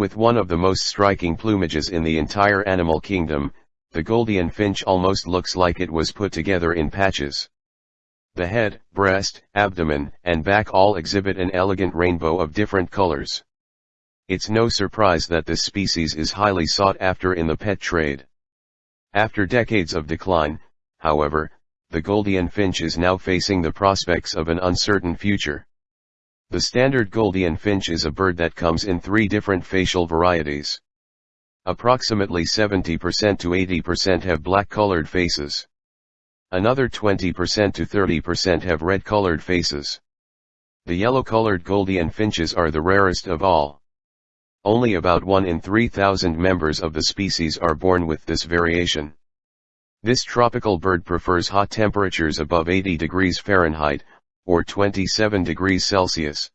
With one of the most striking plumages in the entire animal kingdom, the Gouldian finch almost looks like it was put together in patches. The head, breast, abdomen, and back all exhibit an elegant rainbow of different colors. It's no surprise that this species is highly sought after in the pet trade. After decades of decline, however, the Gouldian finch is now facing the prospects of an uncertain future. The standard Gouldian finch is a bird that comes in three different facial varieties. Approximately 70% to 80% have black-colored faces. Another 20% to 30% have red-colored faces. The yellow-colored Gouldian finches are the rarest of all. Only about 1 in 3,000 members of the species are born with this variation. This tropical bird prefers hot temperatures above 80 degrees Fahrenheit, or 27 degrees Celsius.